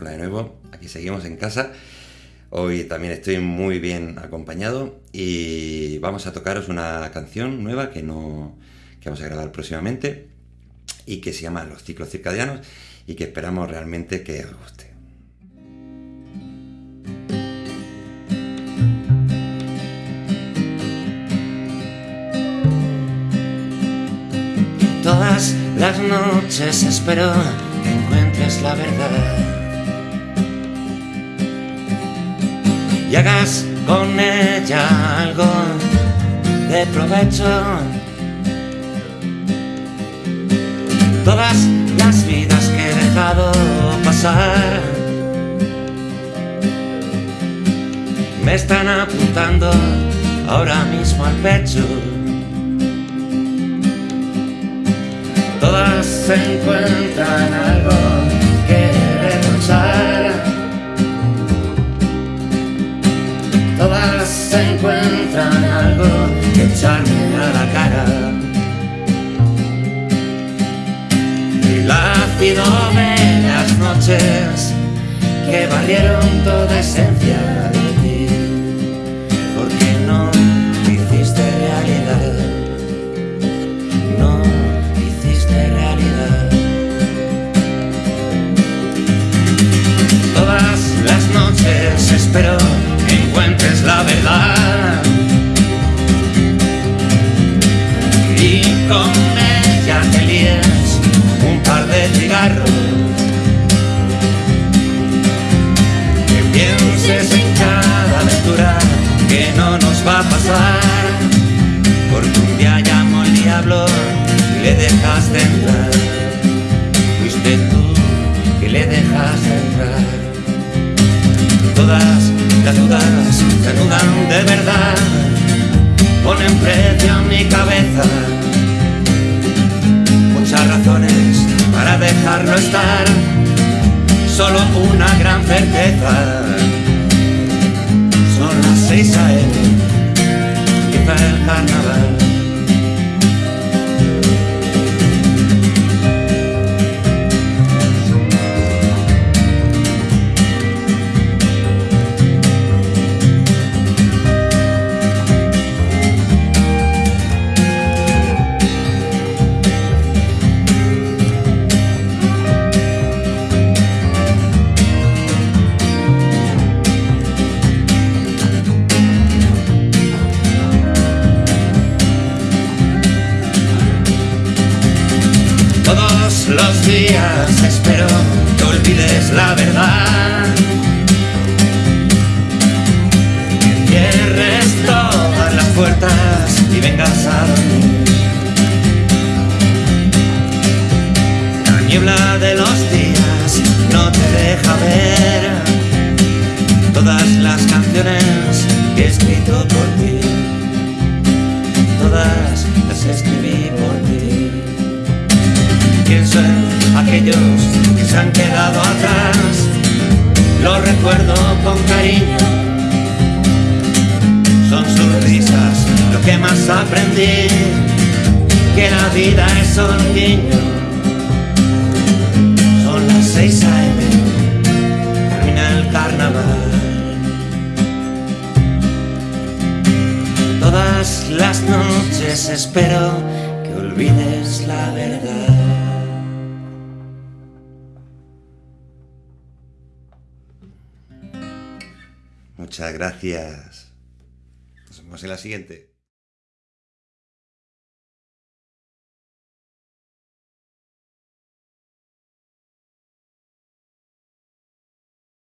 Hola de nuevo, aquí seguimos en casa. Hoy también estoy muy bien acompañado y vamos a tocaros una canción nueva que, no, que vamos a grabar próximamente y que se llama Los ciclos circadianos y que esperamos realmente que os guste. Todas las noches espero que encuentres la verdad y hagas con ella algo de provecho. Todas las vidas que he dejado pasar me están apuntando ahora mismo al pecho. Todas encuentran algo que Todas encuentran algo que echarme a la cara. El ácido de las noches que valieron toda esencia pienses en cada aventura que no nos va a pasar. Porque un día llamó el diablo y le dejaste entrar. Fuiste tú que le dejaste entrar. Todas las dudas se anudan de verdad, ponen precio a mi cabeza. Muchas razones para dejarlo estar, solo una gran certeza. Son las seis a.m. empieza el carnaval. Todos los días espero que olvides la verdad. Cierres todas las puertas y vengas a dormir. La niebla de los días no te deja ver todas las canciones que he escrito por ti. Todas las escribí por ti. Pienso en aquellos que se han quedado atrás, los recuerdo con cariño. Son sus risas lo que más aprendí, que la vida es un. Son las seis a.m., termina el carnaval. Todas las noches espero que olvides la verdad. Muchas gracias. Nos vemos en la siguiente.